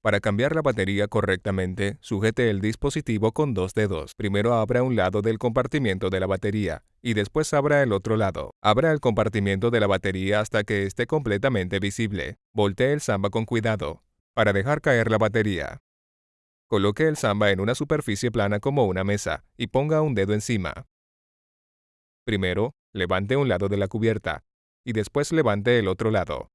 Para cambiar la batería correctamente, sujete el dispositivo con dos dedos. Primero abra un lado del compartimiento de la batería y después abra el otro lado. Abra el compartimiento de la batería hasta que esté completamente visible. Voltee el samba con cuidado para dejar caer la batería. Coloque el samba en una superficie plana como una mesa y ponga un dedo encima. Primero, levante un lado de la cubierta y después levante el otro lado.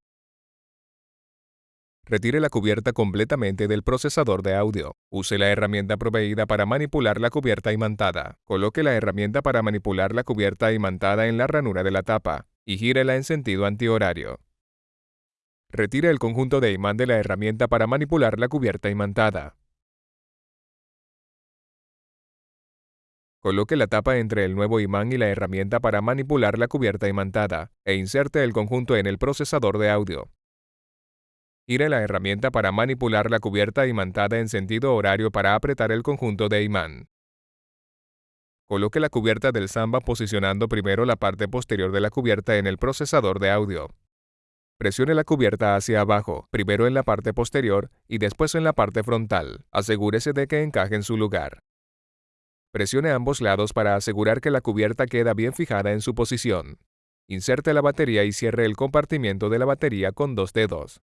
Retire la cubierta completamente del procesador de audio. Use la herramienta proveída para manipular la cubierta imantada. Coloque la herramienta para manipular la cubierta imantada en la ranura de la tapa y gírela en sentido antihorario. Retire el conjunto de imán de la herramienta para manipular la cubierta imantada. Coloque la tapa entre el nuevo imán y la herramienta para manipular la cubierta imantada e inserte el conjunto en el procesador de audio. Gire la herramienta para manipular la cubierta imantada en sentido horario para apretar el conjunto de imán. Coloque la cubierta del Samba posicionando primero la parte posterior de la cubierta en el procesador de audio. Presione la cubierta hacia abajo, primero en la parte posterior y después en la parte frontal. Asegúrese de que encaje en su lugar. Presione ambos lados para asegurar que la cubierta queda bien fijada en su posición. Inserte la batería y cierre el compartimiento de la batería con dos dedos.